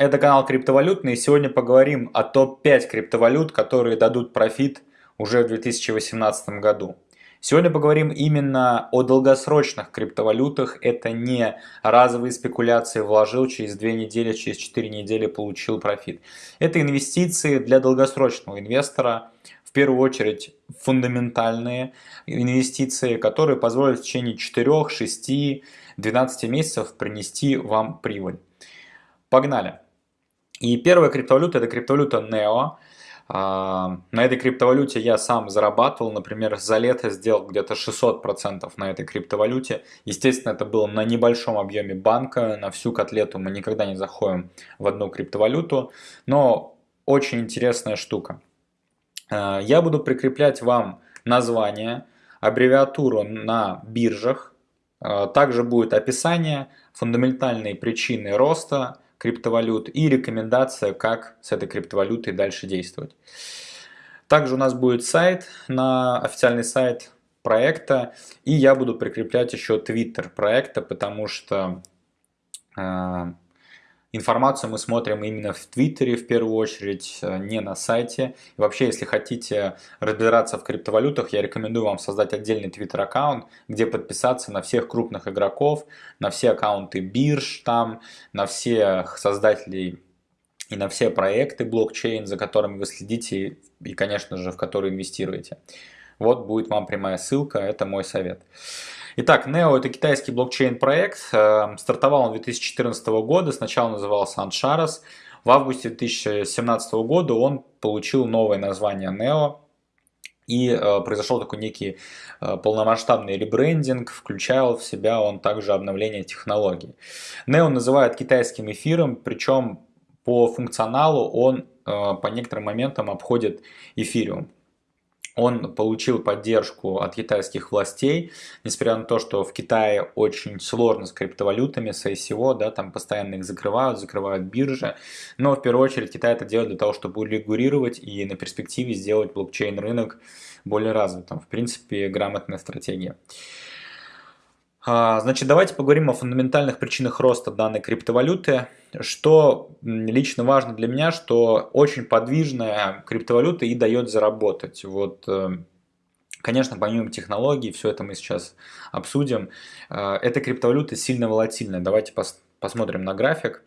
Это канал Криптовалютный, и сегодня поговорим о топ-5 криптовалют, которые дадут профит уже в 2018 году. Сегодня поговорим именно о долгосрочных криптовалютах. Это не разовые спекуляции, вложил через 2 недели, через 4 недели получил профит. Это инвестиции для долгосрочного инвестора, в первую очередь фундаментальные инвестиции, которые позволят в течение 4, 6, 12 месяцев принести вам прибыль. Погнали! И первая криптовалюта это криптовалюта NEO. А, на этой криптовалюте я сам зарабатывал, например, за лето сделал где-то 600% на этой криптовалюте. Естественно, это было на небольшом объеме банка, на всю котлету мы никогда не заходим в одну криптовалюту, но очень интересная штука. А, я буду прикреплять вам название, аббревиатуру на биржах, а, также будет описание, фундаментальные причины роста, криптовалют и рекомендация, как с этой криптовалютой дальше действовать. Также у нас будет сайт, на официальный сайт проекта, и я буду прикреплять еще твиттер проекта, потому что э, Информацию мы смотрим именно в Твиттере в первую очередь, э, не на сайте. И вообще, если хотите разбираться в криптовалютах, я рекомендую вам создать отдельный Твиттер аккаунт, где подписаться на всех крупных игроков, на все аккаунты бирж там, на всех создателей и на все проекты блокчейн, за которыми вы следите и, конечно же, в которые инвестируете. Вот будет вам прямая ссылка, это мой совет. Итак, Neo это китайский блокчейн-проект. Эм, стартовал он 2014 года, сначала назывался Ancharas. В августе 2017 года он получил новое название Neo. И э, произошел такой некий э, полномасштабный ребрендинг, включал в себя он также обновление технологий. Neo называют китайским эфиром, причем по функционалу он э, по некоторым моментам обходит эфириум он получил поддержку от китайских властей, несмотря на то, что в Китае очень сложно с криптовалютами, с ICO, да, там постоянно их закрывают, закрывают биржи, но в первую очередь Китай это делает для того, чтобы регулировать и на перспективе сделать блокчейн-рынок более развитым. В принципе, грамотная стратегия. А, значит, давайте поговорим о фундаментальных причинах роста данной криптовалюты. Что лично важно для меня, что очень подвижная криптовалюта и дает заработать. Вот, э, конечно, помимо технологий, все это мы сейчас обсудим. Э, эта криптовалюта сильно волатильная. Давайте пос посмотрим на график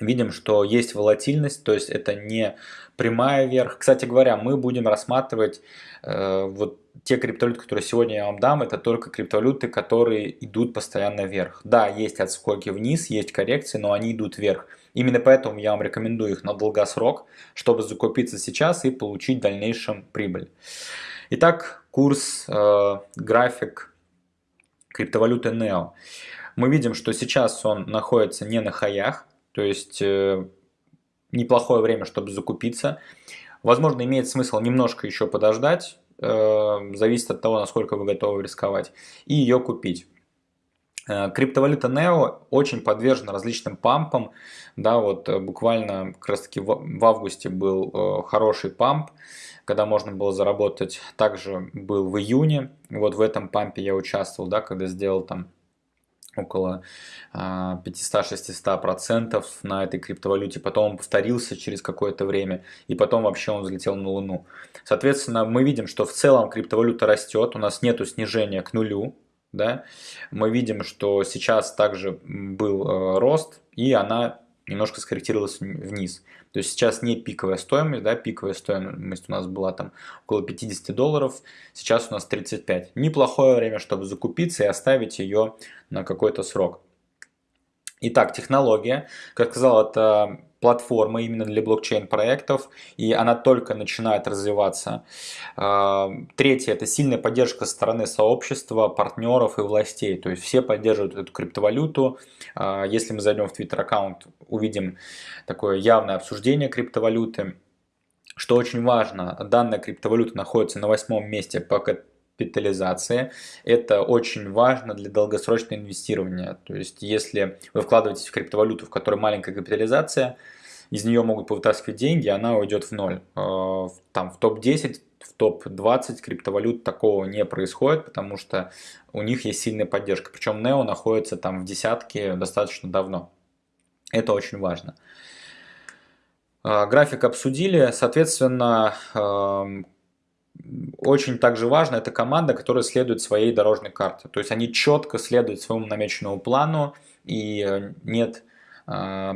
видим, что есть волатильность, то есть это не прямая вверх. Кстати говоря, мы будем рассматривать э, вот те криптовалюты, которые сегодня я вам дам, это только криптовалюты, которые идут постоянно вверх. Да, есть отскоки вниз, есть коррекции, но они идут вверх. Именно поэтому я вам рекомендую их на долгосрок, чтобы закупиться сейчас и получить в дальнейшем прибыль. Итак, курс, э, график криптовалюты NEO. Мы видим, что сейчас он находится не на хаях, то есть э, неплохое время, чтобы закупиться. Возможно, имеет смысл немножко еще подождать, э, зависит от того, насколько вы готовы рисковать, и ее купить. Э, криптовалюта NEO очень подвержена различным пампам. Да, вот буквально как раз таки в августе был хороший памп, когда можно было заработать. Также был в июне. Вот в этом пампе я участвовал, да, когда сделал там около 500-600% а, на этой криптовалюте, потом он повторился через какое-то время, и потом вообще он взлетел на Луну. Соответственно, мы видим, что в целом криптовалюта растет, у нас нету снижения к нулю, да? мы видим, что сейчас также был э, рост, и она немножко скорректировалась вниз. То есть сейчас не пиковая стоимость, да, пиковая стоимость у нас была там около 50 долларов, сейчас у нас 35. Неплохое время, чтобы закупиться и оставить ее на какой-то срок. Итак, технология, как сказал, это платформа именно для блокчейн-проектов, и она только начинает развиваться. А, третье – это сильная поддержка со стороны сообщества, партнеров и властей, то есть все поддерживают эту криптовалюту. А, если мы зайдем в Twitter-аккаунт, увидим такое явное обсуждение криптовалюты. Что очень важно, данная криптовалюта находится на восьмом месте по капитализации. Это очень важно для долгосрочного инвестирования. То есть, если вы вкладываетесь в криптовалюту, в которой маленькая капитализация, из нее могут повытаскивать деньги, она уйдет в ноль. Э, там в топ-10, в топ-20 криптовалют такого не происходит, потому что у них есть сильная поддержка. Причем NEO находится там в десятке достаточно давно. Это очень важно. А, график обсудили, соответственно, очень также важно, это команда, которая следует своей дорожной карте. То есть они четко следуют своему намеченному плану и э, нет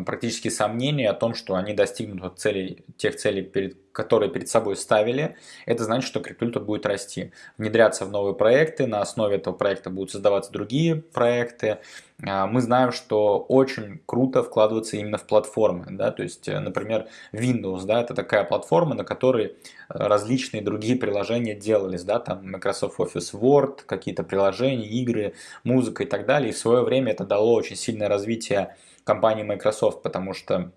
практически сомнений о том, что они достигнут целей, тех целей, перед, которые перед собой ставили. Это значит, что криптовалюта будет расти, внедряться в новые проекты, на основе этого проекта будут создаваться другие проекты, а, мы знаем, что очень круто вкладываться именно в платформы. Да? То есть, э, например, Windows, да, это такая платформа, на которой э, различные другие приложения делались. Да? Там Microsoft Office Word, какие-то приложения, игры, музыка и так далее. И в свое время это дало очень сильное развитие компании Microsoft, потому что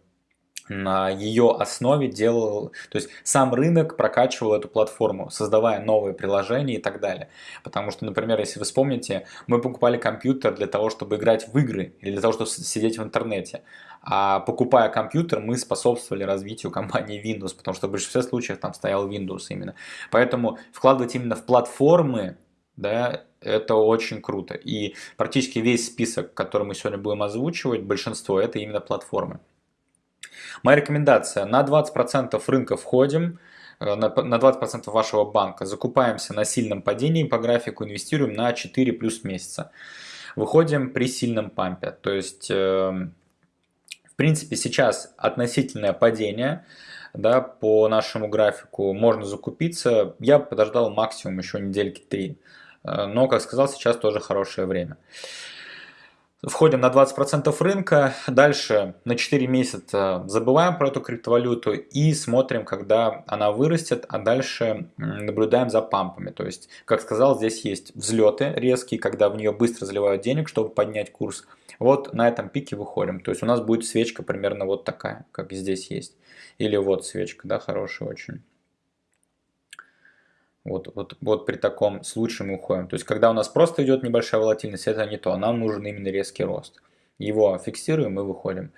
на ее основе делал, то есть сам рынок прокачивал эту платформу, создавая новые приложения и так далее. Потому что, например, если вы вспомните, мы покупали компьютер для того, чтобы играть в игры или для того, чтобы сидеть в интернете. А покупая компьютер, мы способствовали развитию компании Windows, потому что в большинстве случаев там стоял Windows именно. Поэтому вкладывать именно в платформы, да, это очень круто. И практически весь список, который мы сегодня будем озвучивать, большинство, это именно платформы. Моя рекомендация, на 20% рынка входим, на 20% вашего банка, закупаемся на сильном падении по графику, инвестируем на 4 плюс месяца. Выходим при сильном пампе, то есть, эм, в принципе, сейчас относительное падение, да, по нашему графику можно закупиться. Я подождал максимум еще недельки 3. Э, но, как сказал, сейчас тоже хорошее время. Входим на 20% рынка, дальше на 4 месяца забываем про эту криптовалюту и смотрим, когда она вырастет, а дальше наблюдаем за пампами. То есть, как сказал, здесь есть взлеты резкие, когда в нее быстро заливают денег, чтобы поднять курс. Вот на этом пике выходим. То есть у нас будет свечка примерно вот такая, как здесь есть. Или вот свечка, да, хорошая очень. Вот, вот, вот при таком случае мы уходим. То есть, когда у нас просто идет небольшая волатильность, это не то. Нам нужен именно резкий рост. Его фиксируем и выходим.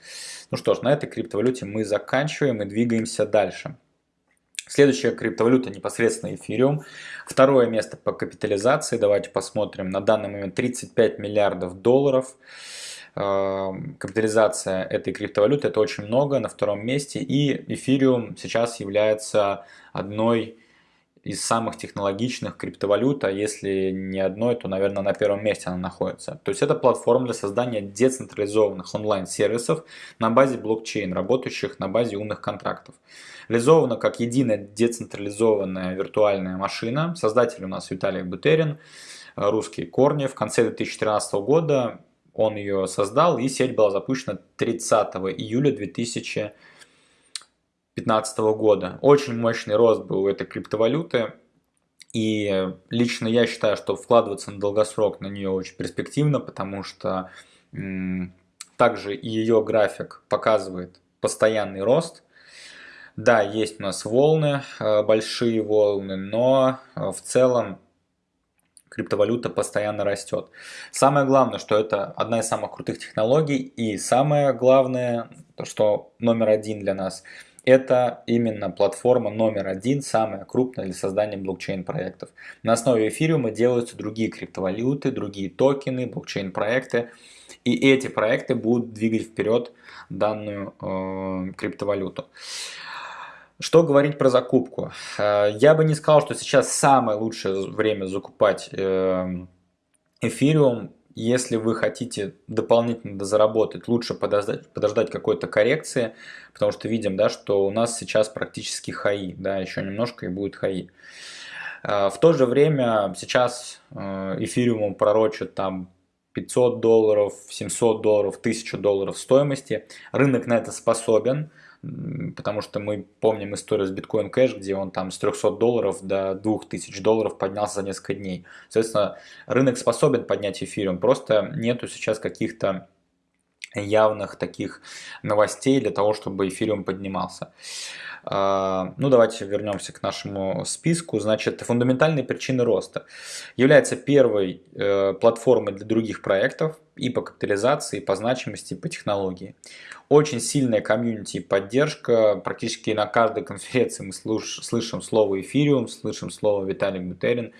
Ну что ж, на этой криптовалюте мы заканчиваем и двигаемся дальше. Следующая криптовалюта непосредственно эфириум. Второе место по капитализации. Давайте посмотрим. На данный момент 35 миллиардов долларов. Эм, капитализация этой криптовалюты это очень много на втором месте. И эфириум сейчас является одной из самых технологичных криптовалют, а если не одной, то, наверное, на первом месте она находится. То есть это платформа для создания децентрализованных онлайн-сервисов на базе блокчейн, работающих на базе умных контрактов. Реализована как единая децентрализованная виртуальная машина. Создатель у нас Виталий Бутерин, русские корни. В конце 2013 года он ее создал, и сеть была запущена 30 июля 2000 2015 года. Очень мощный рост был у этой криптовалюты. И лично я считаю, что вкладываться на долгосрок на нее очень перспективно, потому что также ее график показывает постоянный рост. Да, есть у нас волны, э, большие волны, но э, в целом криптовалюта постоянно растет. Самое главное, что это одна из самых крутых технологий, и самое главное, то, что номер один для нас – это именно платформа номер один, самая крупная для создания блокчейн-проектов. На основе эфириума делаются другие криптовалюты, другие токены, блокчейн-проекты. И эти проекты будут двигать вперед данную э, криптовалюту. Что говорить про закупку? Э, я бы не сказал, что сейчас самое лучшее время закупать э, эфириум если вы хотите дополнительно заработать, лучше подождать, подождать какой-то коррекции, потому что видим, да, что у нас сейчас практически хаи, да, еще немножко и будет хаи. А, в то же время сейчас э, эфириумом пророчат там 500 долларов, 700 долларов, 1000 долларов стоимости. Рынок на это способен потому что мы помним историю с Bitcoin Cash, где он там с 300 долларов до 2000 долларов поднялся за несколько дней. Соответственно, рынок способен поднять эфириум, просто нету сейчас каких-то явных таких новостей для того, чтобы эфириум поднимался. А, ну, давайте вернемся к нашему списку. Значит, фундаментальные причины роста. Является первой э, платформой для других проектов и по капитализации, и по значимости, и по технологии. Очень сильная комьюнити и поддержка. Практически на каждой конференции мы слышим слово эфириум, слышим слово Виталий Бутерин.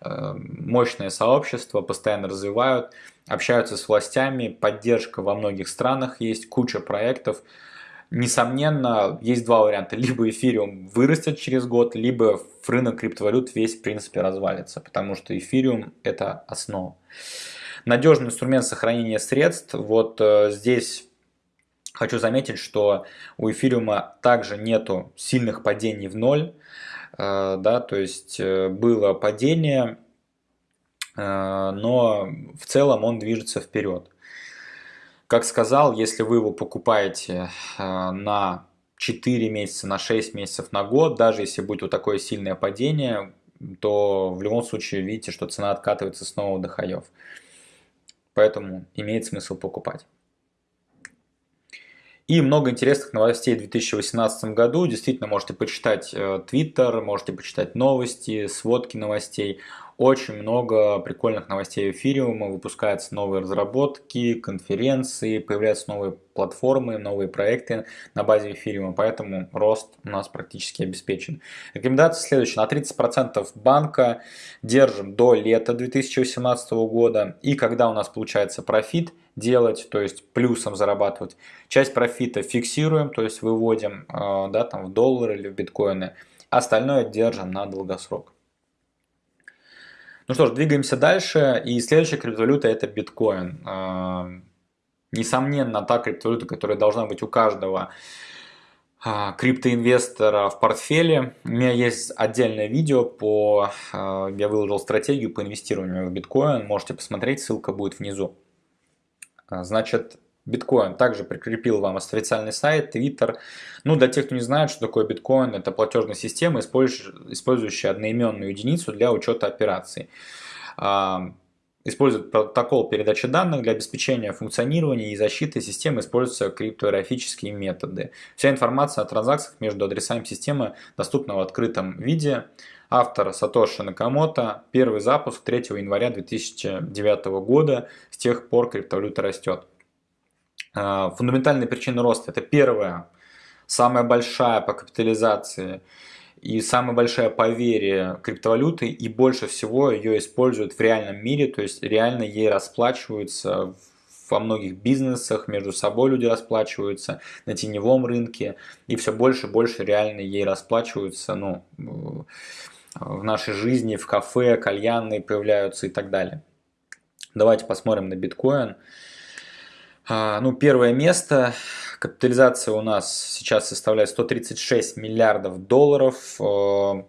Э, мощное сообщество, постоянно развивают. общаются с властями, поддержка во многих странах есть, куча проектов. Несомненно, есть два варианта. Либо эфириум вырастет через год, либо рынок криптовалют весь в принципе развалится, потому что эфириум это основа. Надежный инструмент сохранения средств. Вот э, здесь хочу заметить, что у эфириума также нету сильных падений в ноль. Э, да, то есть э, было падение, э, но в целом он движется вперед. Как сказал, если вы его покупаете на 4 месяца, на 6 месяцев, на год, даже если будет вот такое сильное падение, то в любом случае видите, что цена откатывается снова до хаев. Поэтому имеет смысл покупать. И много интересных новостей в 2018 году. Действительно, можете почитать Twitter, можете почитать новости, сводки новостей. Очень много прикольных новостей эфириума, выпускаются новые разработки, конференции, появляются новые платформы, новые проекты на базе эфириума, поэтому рост у нас практически обеспечен. Рекомендация следующая. На 30% банка держим до лета 2018 года, и когда у нас получается профит делать, то есть плюсом зарабатывать, часть профита фиксируем, то есть выводим э, да, там, в доллары или в биткоины, остальное держим на долгосрок. Ну что ж, двигаемся дальше. И следующая криптовалюта это биткоин. А, несомненно, та криптовалюта, которая должна быть у каждого а, криптоинвестора в портфеле. У меня есть отдельное видео по... А, я выложил стратегию по инвестированию в биткоин. Можете посмотреть, ссылка будет внизу. Значит, Биткоин также прикрепил вам официальный сайт, Твиттер. Ну, для тех, кто не знает, что такое биткоин, это платежная система, использующая одноименную единицу для учета операций. А, использует протокол передачи данных для обеспечения функционирования и защиты системы, используются криптографические методы. Вся информация о транзакциях между адресами системы доступна в открытом виде. Автор Сатоши Накамото. Первый запуск 3 января 2009 года. С тех пор криптовалюта растет. А, фундаментальные причины роста – это первое, самая большая по капитализации и самая большая по вере криптовалюты, и больше всего ее используют в реальном мире, то есть реально ей расплачиваются во многих бизнесах, между собой люди расплачиваются, на теневом рынке, и все больше и больше реально ей расплачиваются ну, в нашей жизни, в кафе, кальянные появляются и так далее. Давайте посмотрим на биткоин. А, ну, первое место. Капитализация у нас сейчас составляет 136 миллиардов долларов. Э,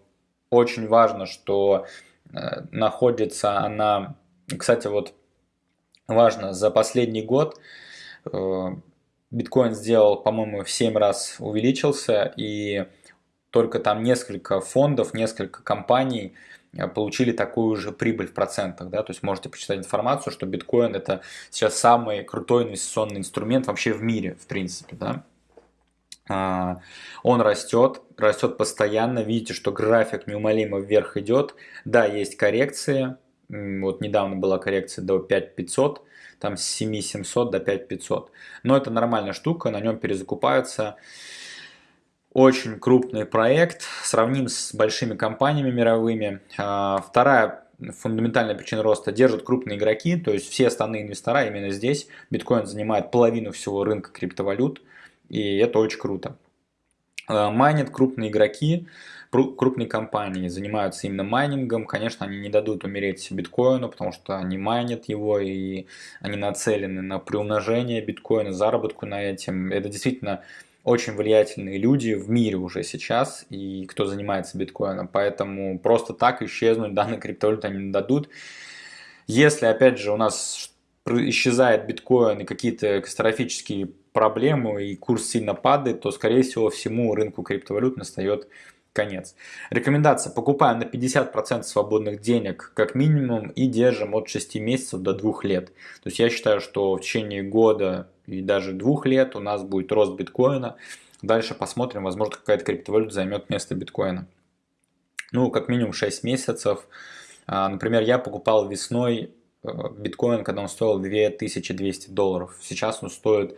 очень важно, что э, находится она... Кстати, вот важно, за последний год э, биткоин сделал, по-моему, в 7 раз увеличился, и только там несколько фондов, несколько компаний получили такую же прибыль в процентах. Да? То есть можете почитать информацию, что биткоин это сейчас самый крутой инвестиционный инструмент вообще в мире, в принципе. Да? А, он растет, растет постоянно. Видите, что график неумолимо вверх идет. Да, есть коррекции. Вот недавно была коррекция до 5500, там с 7700 до 5500. Но это нормальная штука, на нем перезакупаются очень крупный проект, сравним с большими компаниями мировыми. А, вторая фундаментальная причина роста держат крупные игроки, то есть все остальные инвестора именно здесь. Биткоин занимает половину всего рынка криптовалют, и это очень круто. А, майнят крупные игроки, крупные компании занимаются именно майнингом. Конечно, они не дадут умереть биткоину, потому что они майнят его, и они нацелены на приумножение биткоина, заработку на этом. Это действительно очень влиятельные люди в мире уже сейчас, и кто занимается биткоином, поэтому просто так исчезнуть данные криптовалюты они не дадут. Если, опять же, у нас исчезает биткоин и какие-то катастрофические проблемы, и курс сильно падает, то, скорее всего, всему рынку криптовалют настает конец. Рекомендация. Покупаем на 50% свободных денег как минимум и держим от 6 месяцев до 2 лет. То есть я считаю, что в течение года и даже двух лет у нас будет рост биткоина. Дальше посмотрим, возможно какая-то криптовалюта займет место биткоина. Ну, как минимум 6 месяцев. А, например, я покупал весной э, биткоин, когда он стоил 2200 долларов. Сейчас он стоит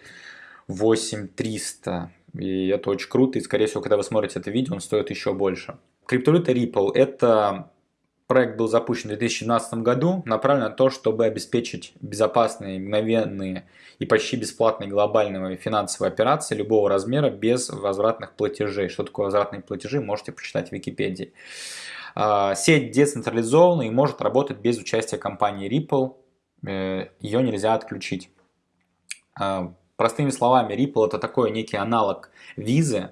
8300. И это очень круто. И, скорее всего, когда вы смотрите это видео, он стоит еще больше. Криптовалюта Ripple – это проект был запущен в 2012 году, направлен на то, чтобы обеспечить безопасные, мгновенные и почти бесплатные глобальные финансовые операции любого размера без возвратных платежей. Что такое возвратные платежи, можете почитать в Википедии. А, сеть децентрализована и может работать без участия компании Ripple. Э, Ее нельзя отключить. А, простыми словами, Ripple это такой некий аналог визы,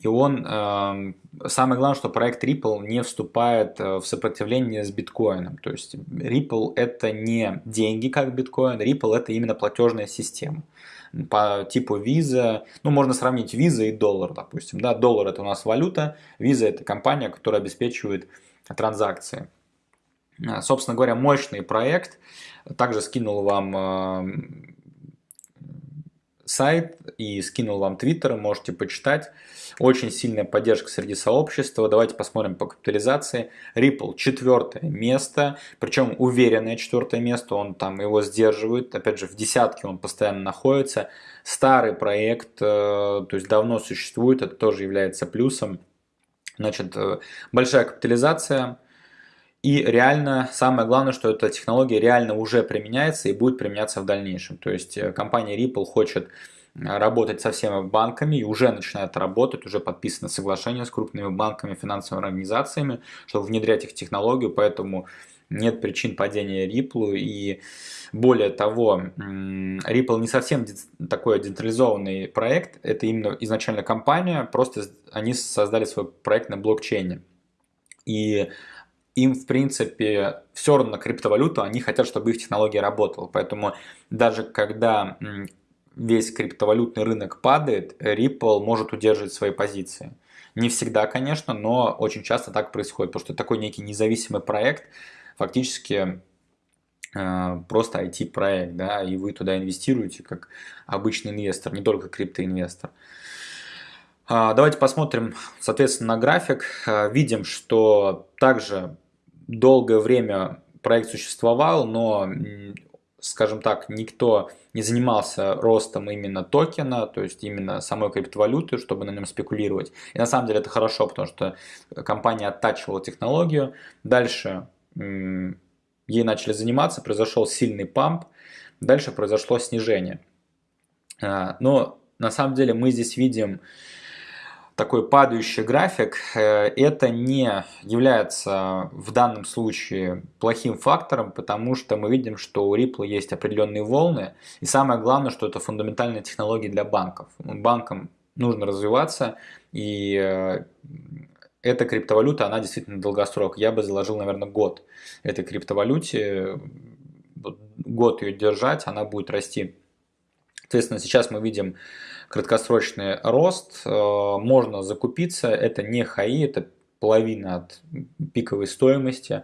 и он, э, самое главное, что проект Ripple не вступает э, в сопротивление с биткоином. То есть Ripple это не деньги как биткоин, Ripple это именно платежная система. По типу Visa, ну можно сравнить Visa и доллар, допустим. Да, доллар это у нас валюта, Visa это компания, которая обеспечивает транзакции. Э, собственно говоря, мощный проект. Также скинул вам э, сайт и скинул вам твиттер, можете почитать. Очень сильная поддержка среди сообщества. Давайте посмотрим по капитализации. Ripple четвертое место, причем уверенное четвертое место, он там его сдерживает. Опять же, в десятке он постоянно находится. Старый проект, э, то есть давно существует, это тоже является плюсом. Значит, э, большая капитализация. И реально, самое главное, что эта технология реально уже применяется и будет применяться в дальнейшем. То есть э, компания Ripple хочет работать со всеми банками и уже начинает работать, уже подписано соглашение с крупными банками, финансовыми организациями, чтобы внедрять их технологию, поэтому нет причин падения Ripple и более того, Ripple не совсем такой децентрализованный проект, это именно изначально компания, просто они создали свой проект на блокчейне. И им, в принципе, все равно криптовалюту, они хотят, чтобы их технология работала. Поэтому даже когда весь криптовалютный рынок падает, Ripple может удерживать свои позиции. Не всегда, конечно, но очень часто так происходит, потому что такой некий независимый проект, фактически э, просто IT-проект, да, и вы туда инвестируете как обычный инвестор, не только криптоинвестор. А, давайте посмотрим, соответственно, на график. А, видим, что также долгое время проект существовал, но скажем так, никто не занимался ростом именно токена, то есть именно самой криптовалюты, чтобы на нем спекулировать. И на самом деле это хорошо, потому что компания оттачивала технологию. Дальше ей начали заниматься, произошел сильный памп, дальше произошло снижение. А, но на самом деле мы здесь видим такой падающий график, э, это не является в данном случае плохим фактором, потому что мы видим, что у Ripple есть определенные волны, и самое главное, что это фундаментальная технология для банков. Банкам нужно развиваться, и э, эта криптовалюта, она действительно долгосрок. Я бы заложил, наверное, год этой криптовалюте, год ее держать, она будет расти. Соответственно, сейчас мы видим краткосрочный рост, э, можно закупиться, это не хаи, это половина от пиковой стоимости.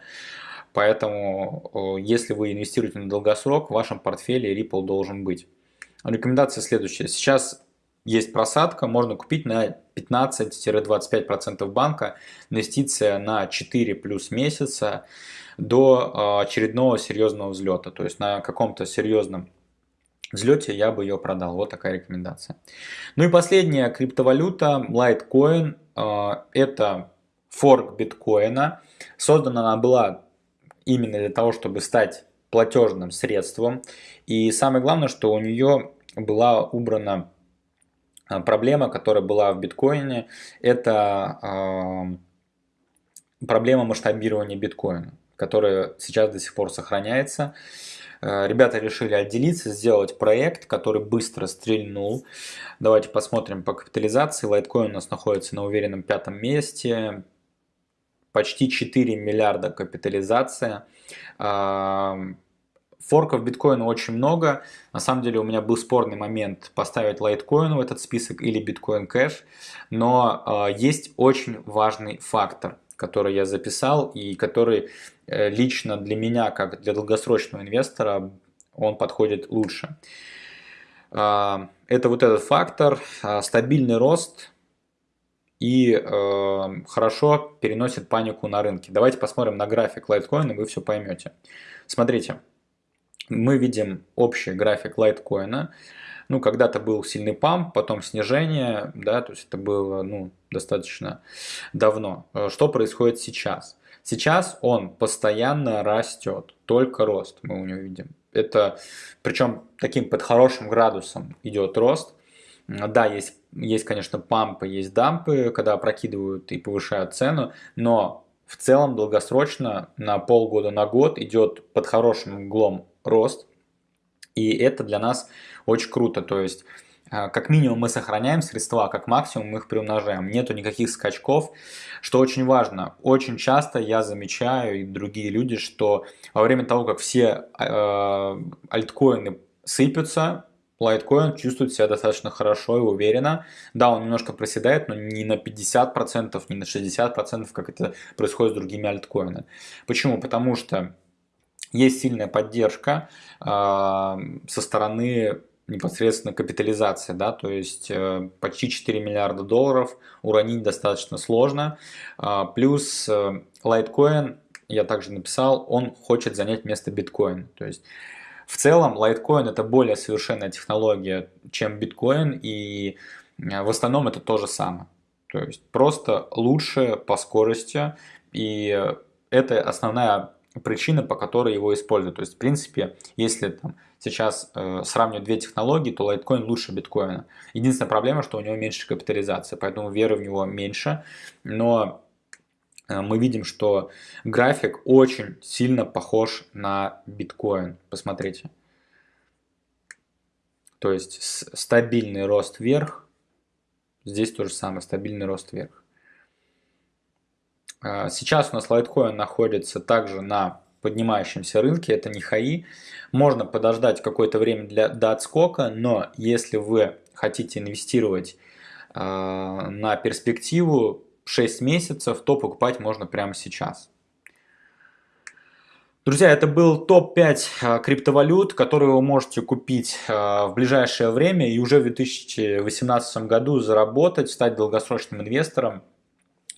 Поэтому, э, если вы инвестируете на долгосрок, в вашем портфеле Ripple должен быть. Рекомендация следующая. Сейчас есть просадка, можно купить на 15-25% банка, инвестиция на 4 плюс месяца до э, очередного серьезного взлета. То есть на каком-то серьезном взлете я бы ее продал. Вот такая рекомендация. Ну и последняя криптовалюта Litecoin. А, это форк биткоина. Создана она была именно для того, чтобы стать платежным средством. И самое главное, что у нее была убрана а, проблема, которая была в биткоине. Это а, проблема масштабирования биткоина, которая сейчас до сих пор сохраняется. Э, ребята решили отделиться, сделать проект, который быстро стрельнул. Давайте посмотрим по капитализации. Litecoin у нас находится на уверенном пятом месте. Почти 4 миллиарда капитализация. Э, форков биткоина очень много. На самом деле у меня был спорный момент поставить лайткоин в этот список или биткоин кэш. Но э, есть очень важный фактор, который я записал и который Э, лично для меня, как для долгосрочного инвестора, он подходит лучше. А, это вот этот фактор, а, стабильный рост и э, хорошо переносит панику на рынке. Давайте посмотрим на график и вы все поймете. Смотрите, мы видим общий график Litecoin. Ну, когда-то был сильный памп, потом снижение, да, то есть это было ну, достаточно давно. Э, что происходит сейчас? Сейчас он постоянно растет, только рост мы у него видим. Это, причем таким под хорошим градусом идет рост. Да, есть, есть, конечно, пампы, есть дампы, когда прокидывают и повышают цену, но в целом долгосрочно на полгода, на год идет под хорошим углом рост. И это для нас очень круто. То есть а, как минимум мы сохраняем средства, как максимум мы их приумножаем. Нету никаких скачков, что очень важно. Очень часто я замечаю и другие люди, что во время того, как все э, альткоины сыпятся, лайткоин чувствует себя достаточно хорошо и уверенно. Да, он немножко проседает, но не на 50%, не на 60%, как это происходит с другими альткоинами. Почему? Потому что есть сильная поддержка э, со стороны непосредственно капитализация, да, то есть э, почти 4 миллиарда долларов уронить достаточно сложно. Э, плюс э, Litecoin, я также написал, он хочет занять место биткоин. То есть в целом Litecoin это более совершенная технология, чем биткоин, и э, в основном это то же самое. То есть просто лучше по скорости, и это основная причина, по которой его используют. То есть, в принципе, если там, сейчас э, сравнивать две технологии, то Litecoin лучше биткоина. Единственная проблема, что у него меньше капитализации, поэтому веры в него меньше. Но э, мы видим, что график очень сильно похож на биткоин. Посмотрите. То есть стабильный рост вверх. Здесь то же самое, стабильный рост вверх. А, сейчас у нас Litecoin находится также на поднимающемся рынке, это не хаи. Можно подождать какое-то время для, до отскока, но если вы хотите инвестировать э, на перспективу 6 месяцев, то покупать можно прямо сейчас. Друзья, это был топ-5 а, криптовалют, которые вы можете купить в ближайшее время и уже в 2018 году заработать, стать долгосрочным инвестором.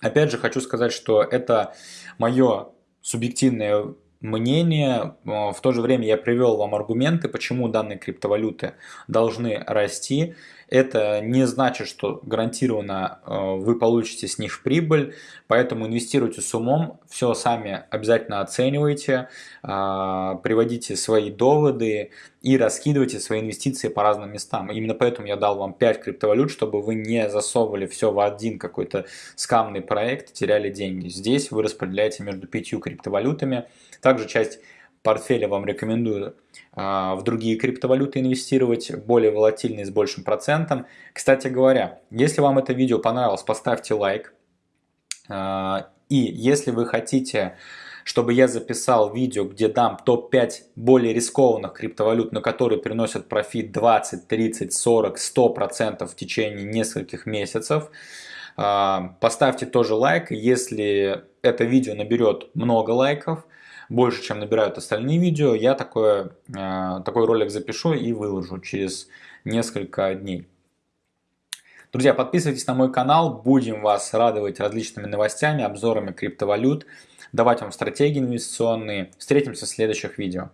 Опять же, хочу сказать, что это мое субъективное мнение. В то же время я привел вам аргументы, почему данные криптовалюты должны расти. Это не значит, что гарантированно э, вы получите с них прибыль, поэтому инвестируйте с умом, все сами обязательно оценивайте, а, приводите свои доводы и раскидывайте свои инвестиции по разным местам. Именно поэтому я дал вам 5 криптовалют, чтобы вы не засовывали все в один какой-то скамный проект, теряли деньги. Здесь вы распределяете между пятью криптовалютами. Также часть портфеля вам рекомендую в другие криптовалюты инвестировать, более волатильные, с большим процентом. Кстати говоря, если вам это видео понравилось, поставьте лайк. А, и если вы хотите, чтобы я записал видео, где дам топ-5 более рискованных криптовалют, на которые приносят профит 20, 30, 40, 100% в течение нескольких месяцев, а, поставьте тоже лайк. Если это видео наберет много лайков, больше, чем набирают остальные видео, я такое, э, такой ролик запишу и выложу через несколько дней. Друзья, подписывайтесь на мой канал, будем вас радовать различными новостями, обзорами криптовалют, давать вам стратегии инвестиционные. Встретимся в следующих видео.